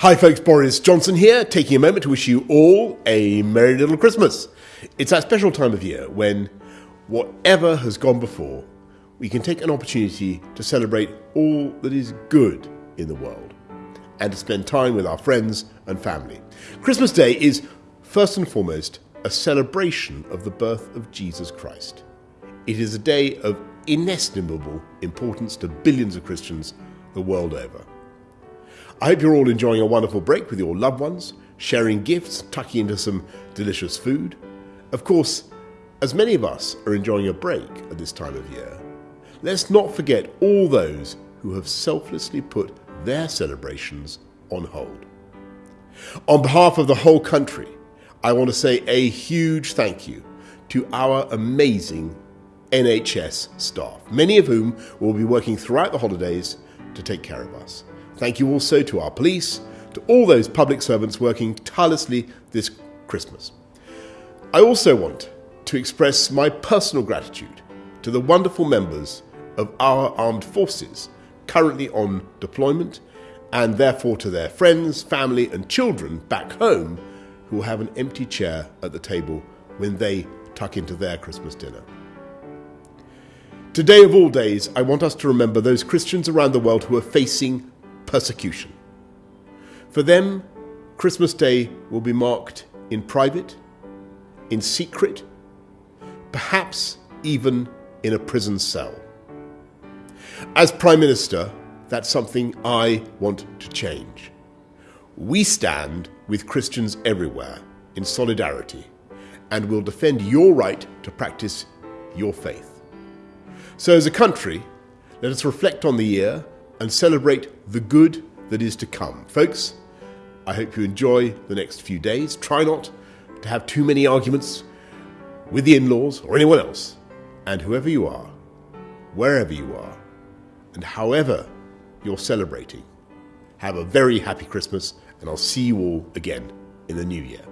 Hi, folks, Boris Johnson here, taking a moment to wish you all a Merry Little Christmas. It's that special time of year when, whatever has gone before, we can take an opportunity to celebrate all that is good in the world and to spend time with our friends and family. Christmas Day is, first and foremost, a celebration of the birth of Jesus Christ. It is a day of inestimable importance to billions of Christians the world over. I hope you're all enjoying a wonderful break with your loved ones, sharing gifts, tucking into some delicious food. Of course, as many of us are enjoying a break at this time of year, let's not forget all those who have selflessly put their celebrations on hold. On behalf of the whole country, I want to say a huge thank you to our amazing NHS staff, many of whom will be working throughout the holidays to take care of us. Thank you also to our police, to all those public servants working tirelessly this Christmas. I also want to express my personal gratitude to the wonderful members of our armed forces currently on deployment and therefore to their friends, family, and children back home who have an empty chair at the table when they tuck into their Christmas dinner. Today, of all days, I want us to remember those Christians around the world who are facing persecution. For them, Christmas Day will be marked in private, in secret, perhaps even in a prison cell. As Prime Minister, that's something I want to change. We stand with Christians everywhere in solidarity and will defend your right to practice your faith. So, as a country, let us reflect on the year and celebrate the good that is to come. Folks, I hope you enjoy the next few days. Try not to have too many arguments with the in laws or anyone else. And whoever you are, wherever you are, and however you're celebrating, have a very happy Christmas, and I'll see you all again in the new year.